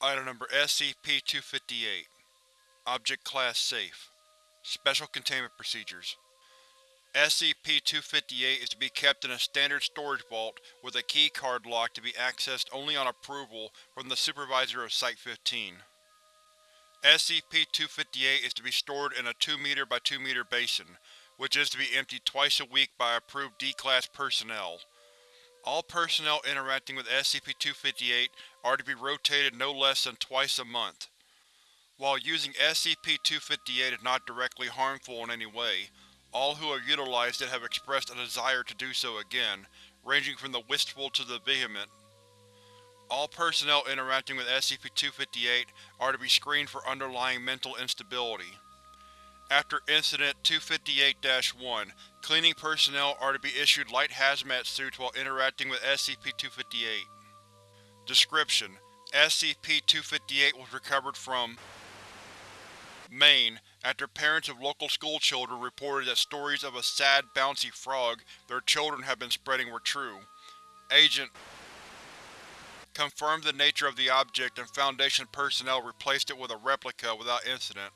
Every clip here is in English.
Item number SCP-258 Object Class Safe Special Containment Procedures SCP-258 is to be kept in a standard storage vault with a keycard lock to be accessed only on approval from the Supervisor of Site-15. SCP-258 is to be stored in a 2 m by 2 m basin, which is to be emptied twice a week by approved D-Class personnel. All personnel interacting with SCP-258 are to be rotated no less than twice a month. While using SCP-258 is not directly harmful in any way, all who have utilized it have expressed a desire to do so again, ranging from the wistful to the vehement. All personnel interacting with SCP-258 are to be screened for underlying mental instability. After Incident 258-1, cleaning personnel are to be issued light hazmat suits while interacting with SCP-258. Description: SCP-258 was recovered from Maine after parents of local schoolchildren reported that stories of a sad, bouncy frog their children had been spreading were true. Agent confirmed the nature of the object and Foundation personnel replaced it with a replica without incident.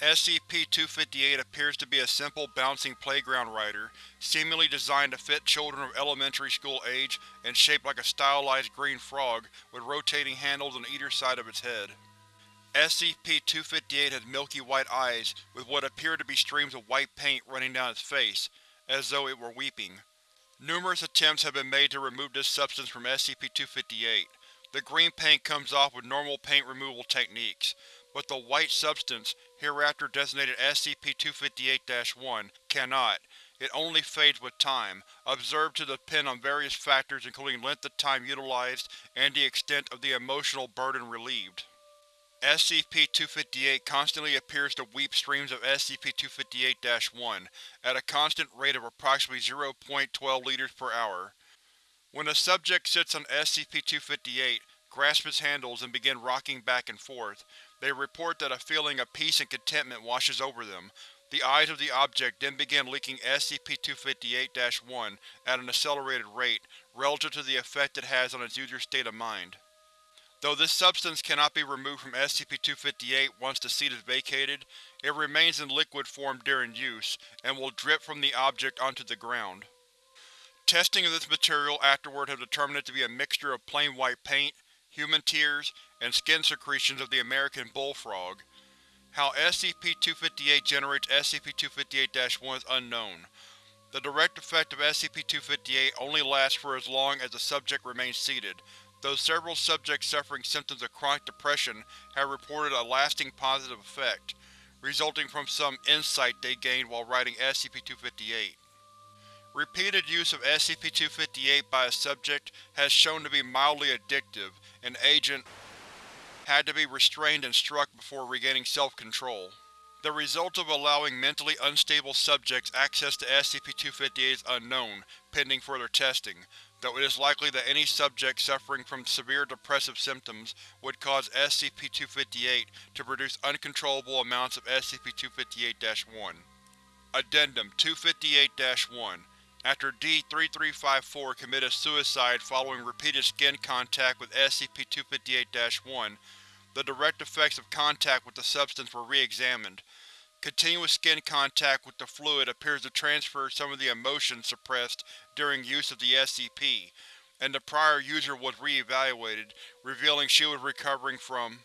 SCP-258 appears to be a simple bouncing playground rider, seemingly designed to fit children of elementary school age and shaped like a stylized green frog with rotating handles on either side of its head. SCP-258 has milky white eyes with what appear to be streams of white paint running down its face, as though it were weeping. Numerous attempts have been made to remove this substance from SCP-258. The green paint comes off with normal paint removal techniques, but the white substance, hereafter designated SCP-258-1, cannot. It only fades with time, observed to depend on various factors including length of time utilized and the extent of the emotional burden relieved. SCP-258 constantly appears to weep streams of SCP-258-1 at a constant rate of approximately 0.12 liters per hour. When a subject sits on SCP-258, grasps its handles and begin rocking back and forth, they report that a feeling of peace and contentment washes over them. The eyes of the object then begin leaking SCP-258-1 at an accelerated rate, relative to the effect it has on its user's state of mind. Though this substance cannot be removed from SCP-258 once the seat is vacated, it remains in liquid form during use, and will drip from the object onto the ground. Testing of this material afterward has determined it to be a mixture of plain white paint, human tears, and skin secretions of the American bullfrog. How SCP-258 generates SCP-258-1 is unknown. The direct effect of SCP-258 only lasts for as long as the subject remains seated, though several subjects suffering symptoms of chronic depression have reported a lasting positive effect, resulting from some insight they gained while riding SCP-258. Repeated use of SCP-258 by a subject has shown to be mildly addictive, and Agent had to be restrained and struck before regaining self-control. The result of allowing mentally unstable subjects access to SCP-258 is unknown, pending further testing, though it is likely that any subject suffering from severe depressive symptoms would cause SCP-258 to produce uncontrollable amounts of SCP-258-1. Addendum 258-1 After D-3354 committed suicide following repeated skin contact with SCP-258-1, the direct effects of contact with the substance were re-examined. Continuous skin contact with the fluid appears to transfer some of the emotions suppressed during use of the SCP, and the prior user was re-evaluated, revealing she was recovering from